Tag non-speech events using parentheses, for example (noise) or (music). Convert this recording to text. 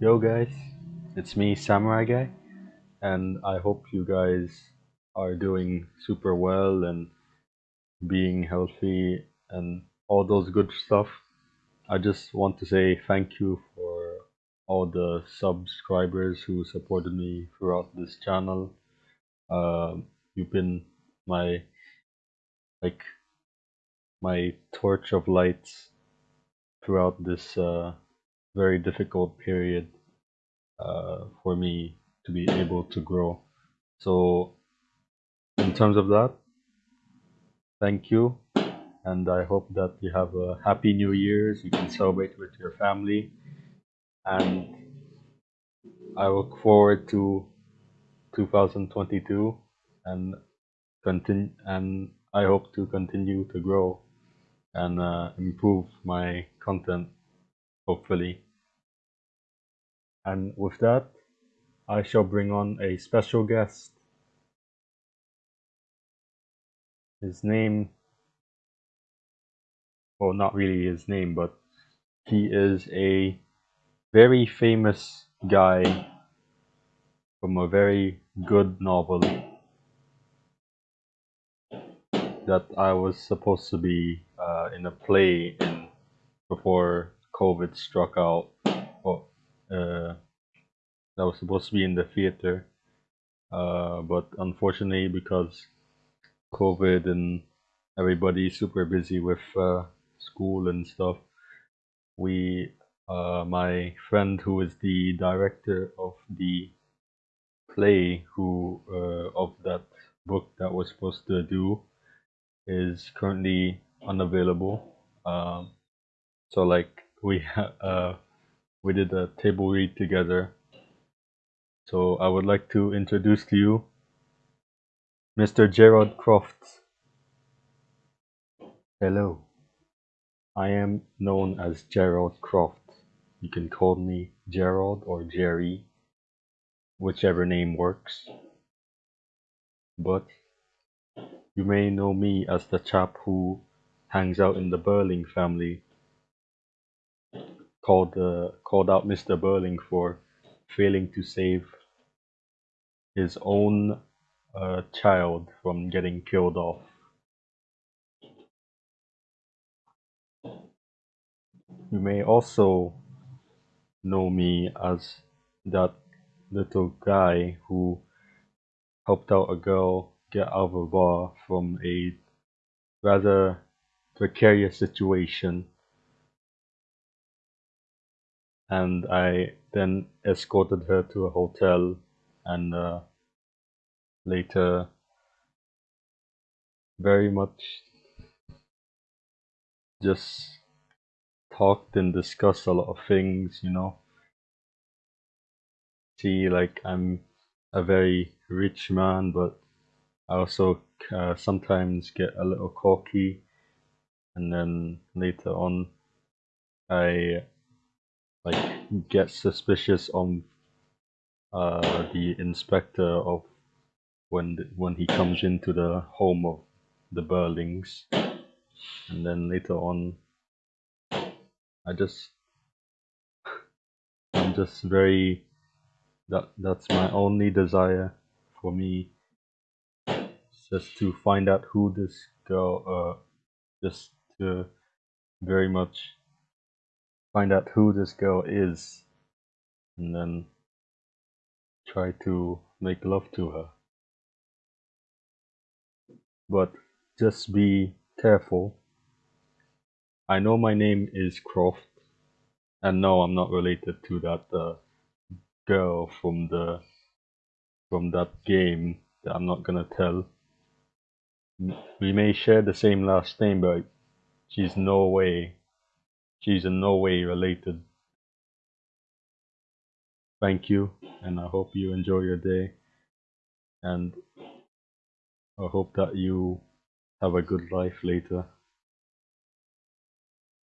Yo guys, it's me Samurai Guy, and I hope you guys are doing super well and being healthy and all those good stuff. I just want to say thank you for all the subscribers who supported me throughout this channel. Um, you've been my like my torch of lights throughout this uh, very difficult period uh, for me to be able to grow. So, in terms of that, thank you, and I hope that you have a happy New Year's. You can celebrate with your family, and I look forward to 2022 and continue. And I hope to continue to grow and uh, improve my content, hopefully. And with that, I shall bring on a special guest. His name, well, not really his name, but he is a very famous guy from a very good novel that I was supposed to be uh, in a play in before COVID struck out. Well, uh, that was supposed to be in the theater, uh, but unfortunately, because COVID and everybody's super busy with uh, school and stuff, we, uh, my friend who is the director of the play, who uh, of that book that was supposed to do, is currently unavailable. Um, so like we (laughs) uh, we did a table read together. So I would like to introduce to you Mr. Gerald Croft. Hello. I am known as Gerald Croft. You can call me Gerald or Jerry, whichever name works. But you may know me as the chap who hangs out in the Birling family called uh, called out Mr. Birling for failing to save his own uh, child from getting killed off. You may also know me as that little guy who helped out a girl get out of a bar from a rather precarious situation and I then escorted her to a hotel and uh, later very much just talked and discussed a lot of things, you know. See, like I'm a very rich man, but I also uh, sometimes get a little cocky, and then later on, I like get suspicious on uh, the inspector of when the, when he comes into the home of the Birlings, and then later on, I just (laughs) I'm just very that that's my only desire for me just to find out who this girl uh just to very much find out who this girl is and then try to make love to her. But just be careful. I know my name is croft and no i'm not related to that uh, girl from the from that game that i'm not gonna tell. We may share the same last name but she's no way she's in no way related. Thank you and i hope you enjoy your day. And i hope that you have a good life later